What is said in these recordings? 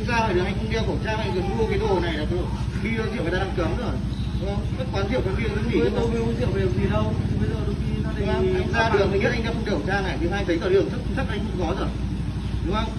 anh ra đường anh không đeo khẩu trang anh đừng mua cái đồ này là đồ bia rượu người ta đang cấm rồi. Đúng không các quán rượu quán bia nó nghỉ tôi không tôi uống rượu về gì đâu. Bây giờ đôi khi nó Đúng không? anh ra đường mình biết anh đeo không đeo khẩu trang này thứ hai giấy tờ đường chắc chắc anh không có rồi. Đúng không?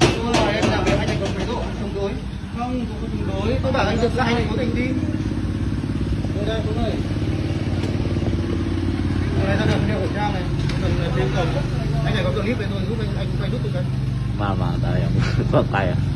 Tôi hỏi em làm việc anh anh có thái độ chống đối. Không tôi không chống đối. Tôi bảo anh được ra anh cố tình đi. Tôi đây tôi đây Đây, ra đường đeo khẩu trang này. Cần thêm cổng. Anh này có clip về tôi giúp anh anh quay nút tôi cái. Mama tayo. Ito tayo. anh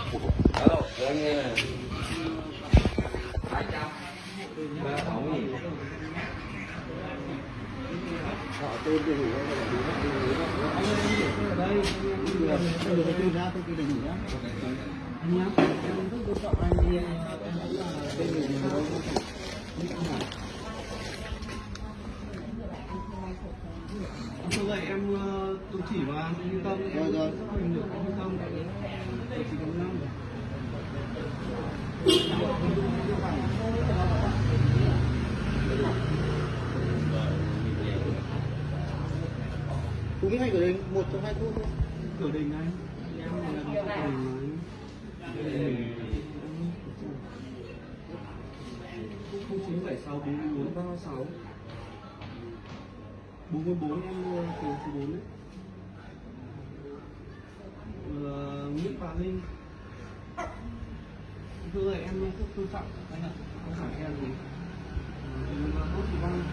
vậy em ờ, tôi chỉ vào anh tâm em không được yên tâm tôi chỉ cần năm cũng hay cửa đình một trong hai khu thôi. Cửa đình anh. Em là cửa đình mà chín bảy sáu bốn bốn ba sáu. bốn mươi bốn em mua từ số bốn đấy. Ờ, Nguyễn Bà Linh. Thưa ơi, em rất tôn trọng anh ạ không phải em gì? Em là tốt thì vâng